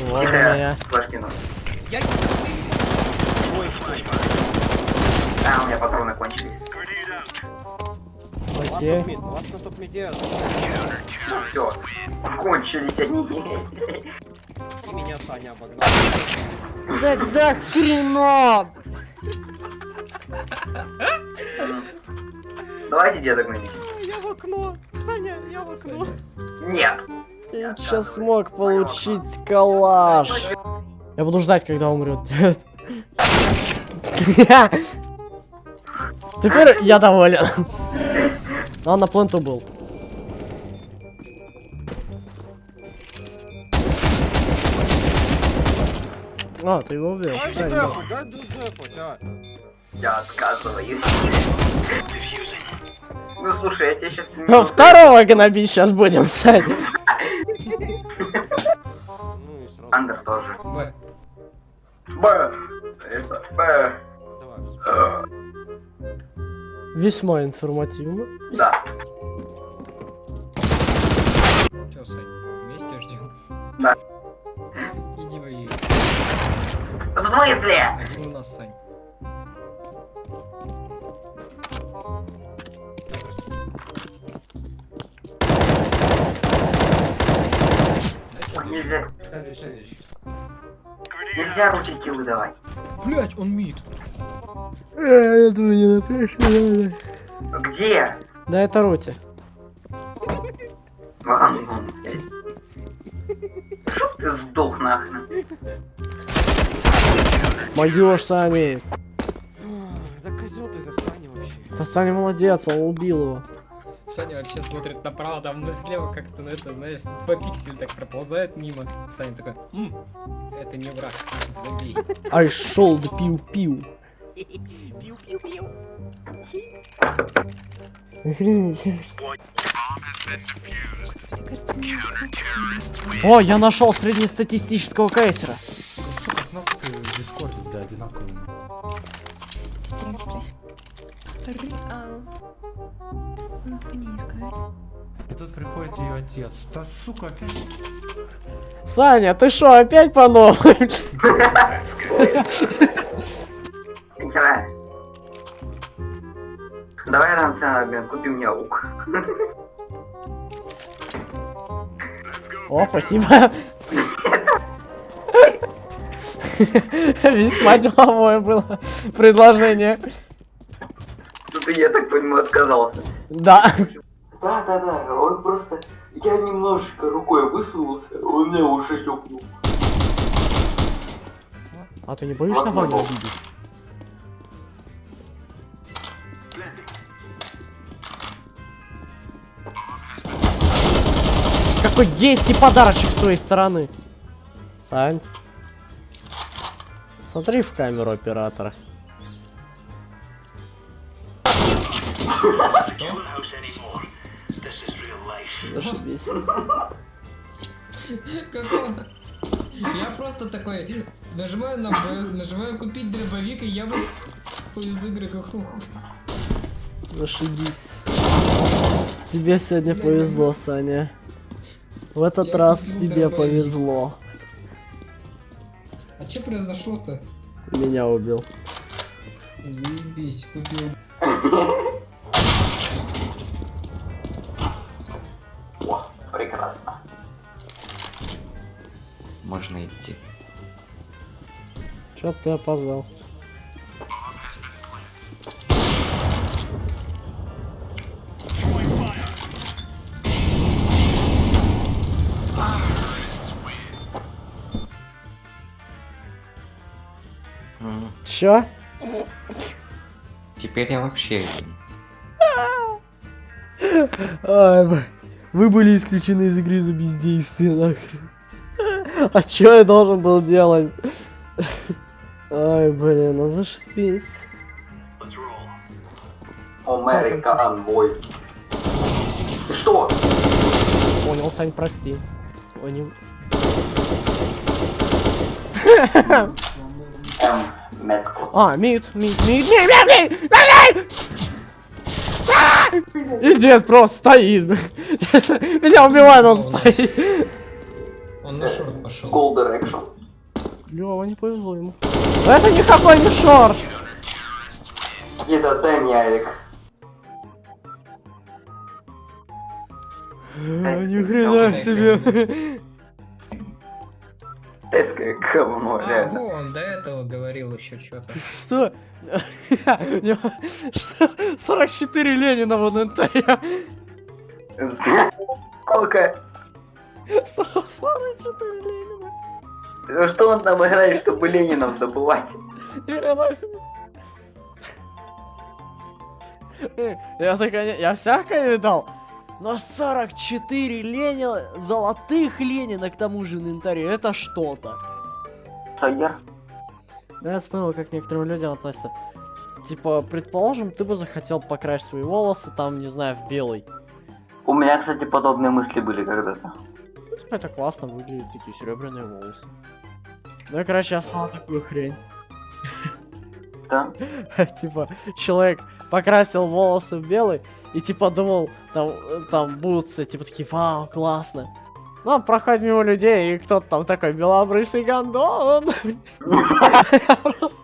Вот у Тихо, меня. я. А, у меня патроны кончились. Окей. топ-мид, у вас на топ-миде Все. Кончились они. и меня Саня обогнал. Да, да, хрена! Давайте дедок найдите. Я в окно. Саня, я в окно. Нет. Я сейчас смог получить калаш. Я буду ждать, когда умрет. Теперь я доволен. Но он на пленту был. А, ты его убил. А. Я отказываюсь. Ну слушай, я тебе сейчас Ну, второго гнобить сейчас будем, Сань. Андер тоже. Б. Б. Это, Б. Давай. Э, Весьма информативно. Да. Че, Сань, вместе ждем? Да. Иди воюй. В смысле? Один у нас, Сань. Нельзя. Следующий, следующий. Нельзя руки киллы давать. Блять, он мид. Я думаю, не напишу. Где? Да это Рути. Ладно. Чтоб ты сдох нахрен. Моё Сами. Да козел ты, это Саня вообще. Да Саня молодец, он убил его. Саня вообще смотрит направо, там ну, слева как-то на это, знаешь, два пикселя так проползают мимо. Саня такой, «М, это не враг, забей. I да пиу-пиу. Пиу-пиу-пиу. О, я нашел среднестатистического кейсера. Кнопка в Дискорде, да, одинаковые. Реал. Он по ней искать. И тут приходит ее отец. Да сука, опять. Саня, ты шо, опять по новой? Играй. Давай обмен, купи мне лук. О, спасибо. Весьма деловое было предложение. Я так понимаю, отказался. Да. Да, да, да, он просто... Я немножечко рукой высунулся, он меня уже ёбнул. А ты не боишься Ваню мой обидеть? Какой гейский подарочек с твоей стороны. Сань. Смотри в камеру оператора. Зашибись. Какого? Я просто такой, нажимаю на Б, нажимаю купить дробовик, и я вы... из игры как Зашибись. Тебе сегодня Я повезло, люблю. Саня. В этот Я раз тебе дробовик. повезло. А что произошло-то? Меня убил. Заебись, купил. Можно идти. Чё ты опоздал? Чё? Теперь я вообще. Ай, вы были исключены из игры за бездействие, нахрен. А чё я должен был делать? Ай, блин, ну а зашипись. Американ бой. Что? Понял, Сань, прости. Понял. Эм, Меткус. А, мид, мид, мид, мид, мид, мид, И дед просто стоит. Меня убивает, он стоит. Он на шорт пошел. Gold Direction. Лёва, не повезло ему. Это никакой не шорт! Это дай мне Алик. Ни хрена себе. Тайское говно, А, реально. он до этого говорил еще что-то. Что? Что? 44 Ленина в инвентаре. Сколько? 44 Ленина. Ну Что он там играет, чтобы Ленинов добывать? Э, Я такая, я всякое видал. Но 44 Ленина, золотых Ленина к тому же инвентаре, это что-то. Шагер? Да, я вспомнил, как к некоторым людям относятся. Типа, предположим, ты бы захотел покрасить свои волосы, там, не знаю, в белый. У меня, кстати, подобные мысли были когда-то. Это классно выглядит, такие серебряные волосы. Ну, и, короче, я стал такую хрень. Да? типа, человек покрасил волосы в белый, и типа думал, там, там будут все, типа, такие, вау, классно. Ну, проходит мимо людей, и кто-то там такой белобрысый гондон.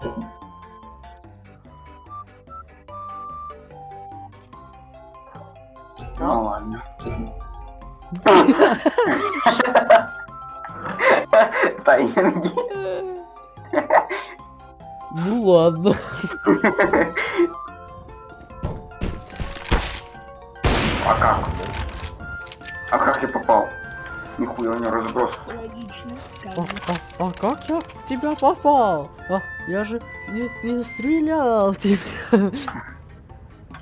Ну ладно. Тайнги. Ну ладно. А как? А как я попал? Нихуя у него разброс. А, а- а как я в тебя попал? А, я же не, не стрелял тебя.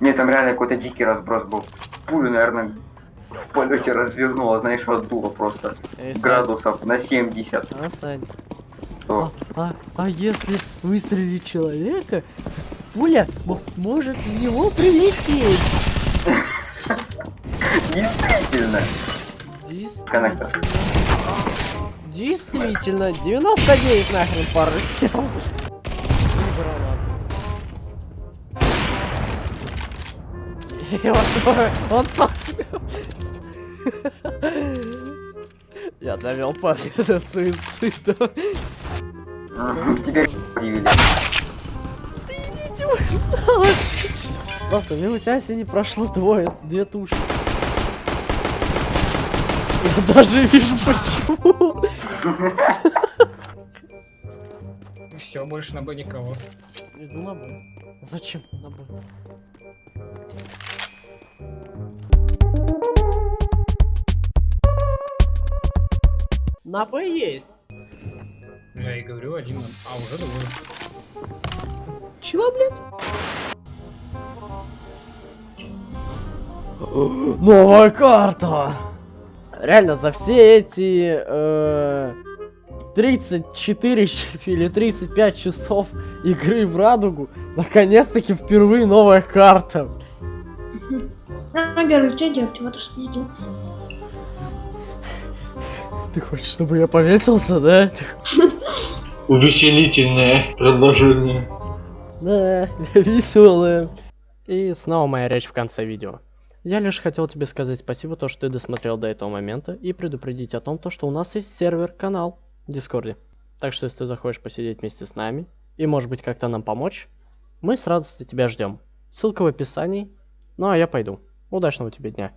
Не, там реально какой-то дикий разброс был. Пулю, наверное, в полете развернула, знаешь, отдуло просто. Эй, Градусов на 70. А, Сань, Что? а, а если выстрелить человека, пуля мо- может в него прилететь? Действительно. Коннектор. Действительно, 99 нахрен пары он сам Я довел парня до суицида. Теперь удивили. Просто мимо тебя сегодня прошло двое, две туши. Я даже вижу почему. Все, больше на Б никого. Иду на Б. Зачем на Б? На Б есть. Я и говорю, один на... А, уже двое. Чего, блядь? Новая карта! Реально, за все эти э, 34 ч- или 35 часов игры в радугу, наконец-таки впервые новая карта. А, Герл, что делать? Вот что сделал. Ты хочешь, чтобы я повесился, да? Увеселительное предложение. Да, веселая. И снова моя речь в конце видео. Я лишь хотел тебе сказать спасибо, то, что ты досмотрел до этого момента, и предупредить о том, то, что у нас есть сервер-канал в Дискорде. Так что, если ты захочешь посидеть вместе с нами, и может быть как-то нам помочь, мы с радостью тебя ждем. Ссылка в описании. Ну а я пойду. Удачного тебе дня.